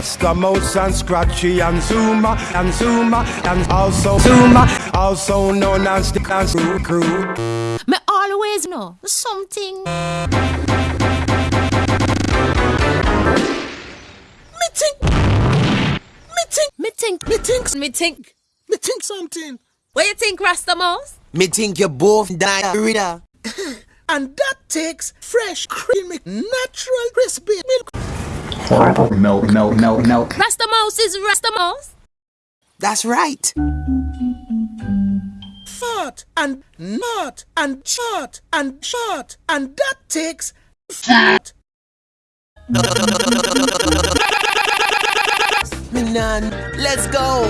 Rasta Mouse and Scratchy and Zoomer and Zoomer and also Zoomer, also known as the Dance Crew Crew. Me always know something. Me think. Me think. Me think. Me think. Me think. Me think something. What you think, Rasta Mouse? Me think you both diarrhea. And that takes fresh, creamy, natural, crispy milk. Horrible milk, milk, milk, milk. Rasta Mouse is Rasta Mouse. That's right. Fart and not and short and short. And that takes fat. Me nan, let's go.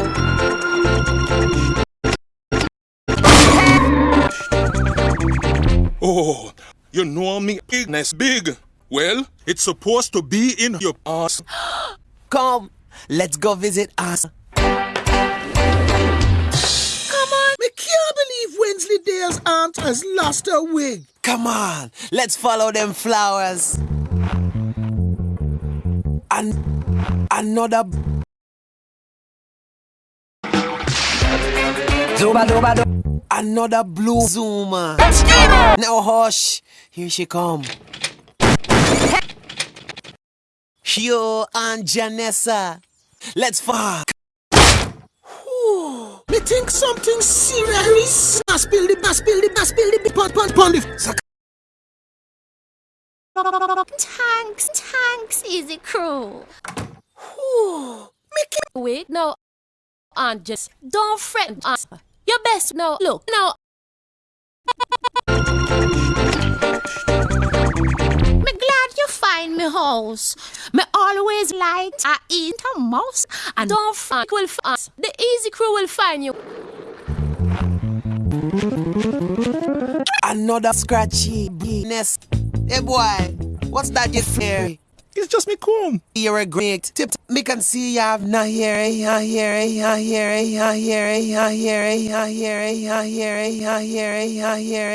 Oh, you know me bigness big. Well, it's supposed to be in your ass. Come, let's go visit us. Come on. Me can't believe Wensley Dale's aunt has lost her wig. Come on, let's follow them flowers. And another. Zuba, zuba, zuba. Another blue zoomer. Now hush, here she come. Yo and Janessa, let's fuck. Me think something serious. I spill the, I spill the, I spill the, pon, pon, pon the. Tanks, tanks, easy crew. Me can't. Wait, no. And just don't fret. Uh, your best. No, look, no. Me house. Me always like I eat a mouse and don't find will find the easy crew will find you. Another scratchy ness. Hey boy, what's that you fear? It's just me comb. You're a great tip. Me can see you have no hair, eh, ha hair, eh, ha hair, eh, ha hair, eh, ha hair, eh, ha hair, eh, ha hair, eh, ha hair, eh, ha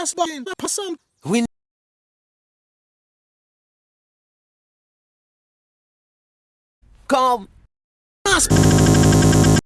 just buying some. We come.